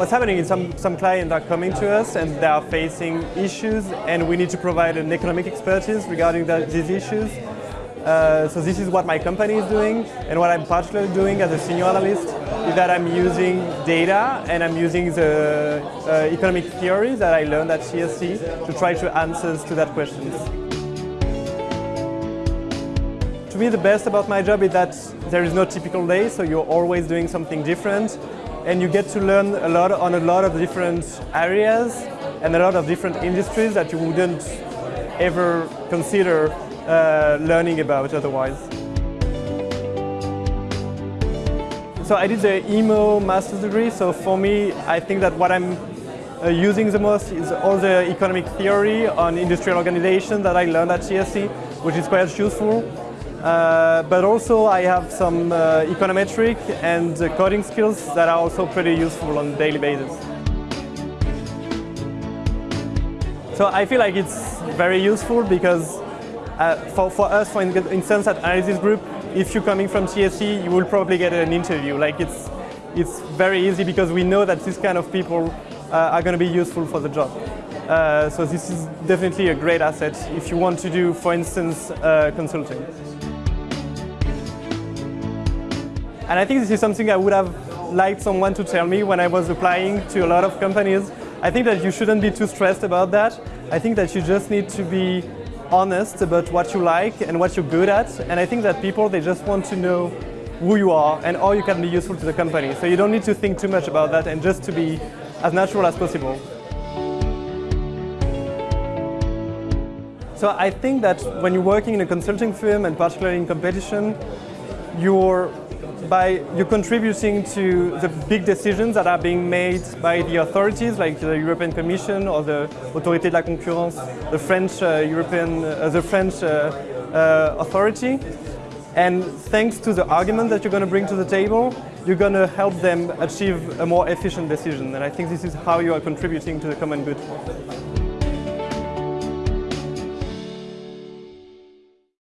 what's happening is some, some clients are coming to us and they are facing issues and we need to provide an economic expertise regarding the, these issues. Uh, so this is what my company is doing and what I'm particularly doing as a senior analyst is that I'm using data and I'm using the uh, economic theory that I learned at TSE to try to answer to that questions. To me the best about my job is that there is no typical day so you're always doing something different and you get to learn a lot on a lot of different areas and a lot of different industries that you wouldn't ever consider uh, learning about otherwise. So I did the EMO master's degree, so for me I think that what I'm uh, using the most is all the economic theory on industrial organization that I learned at TSE, which is quite useful. Uh, but also I have some uh, econometric and uh, coding skills that are also pretty useful on a daily basis. So I feel like it's very useful because uh, for, for us, for instance, at Analysis Group, if you're coming from TSE, you will probably get an interview. Like it's, it's very easy because we know that these kind of people uh, are going to be useful for the job. So this is definitely a great asset if you want to do, for instance, consulting. And I think this is something I would have liked someone to tell me when I was applying to a lot of companies. I think that you shouldn't be too stressed about that. I think that you just need to be honest about what you like and what you're good at. And I think that people, they just want to know who you are and how you can be useful to the company. So you don't need to think too much about that and just to be as natural as possible. So I think that when you're working in a consulting firm and particularly in competition, you're by you contributing to the big decisions that are being made by the authorities like the European Commission or the Autorité de la Concurrence, the French uh, European, uh, the French uh, uh authority. And thanks to the argument that you're going to bring to the table, you're going to help them achieve a more efficient decision. And I think this is how you are contributing to the common good.